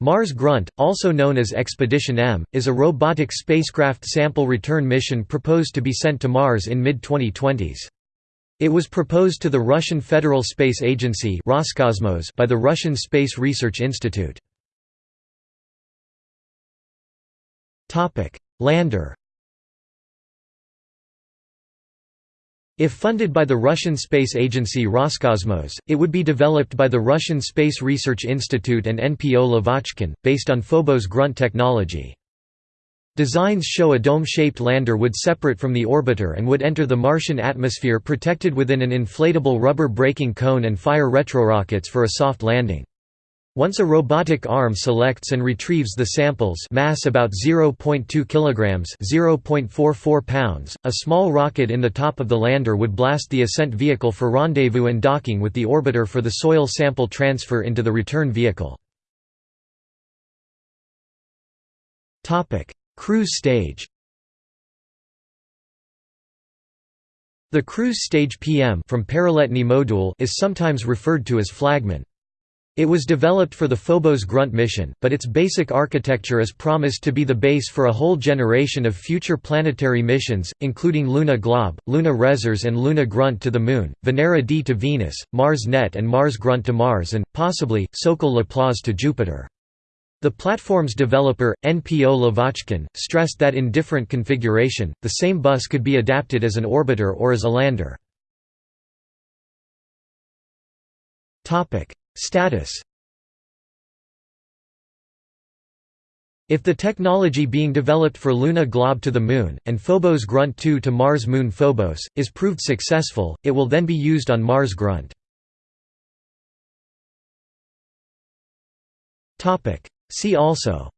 Mars Grunt, also known as Expedition M, is a robotic spacecraft sample return mission proposed to be sent to Mars in mid-2020s. It was proposed to the Russian Federal Space Agency Roscosmos by the Russian Space Research Institute. Lander If funded by the Russian space agency Roscosmos, it would be developed by the Russian Space Research Institute and NPO Lavochkin, based on Phobos grunt technology. Designs show a dome-shaped lander would separate from the orbiter and would enter the Martian atmosphere protected within an inflatable rubber braking cone and fire retrorockets for a soft landing. Once a robotic arm selects and retrieves the samples mass about 0.2 kilograms, 0.44 pounds, a small rocket in the top of the lander would blast the ascent vehicle for rendezvous and docking with the orbiter for the soil sample transfer into the return vehicle. Cruise stage. The cruise stage PM from module is sometimes referred to as flagman. It was developed for the Phobos Grunt mission, but its basic architecture is promised to be the base for a whole generation of future planetary missions, including Luna Glob, Luna Resurs and Luna Grunt to the Moon, Venera D to Venus, Mars Net and Mars Grunt to Mars and, possibly, Sokol Laplace to Jupiter. The platform's developer, NPO Lavochkin, stressed that in different configuration, the same bus could be adapted as an orbiter or as a lander. Status. If the technology being developed for Luna Glob to the Moon, and Phobos Grunt 2 to Mars Moon Phobos, is proved successful, it will then be used on Mars Grunt. See also.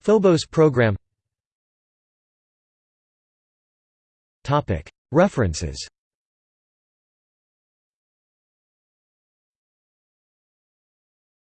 Phobos program. References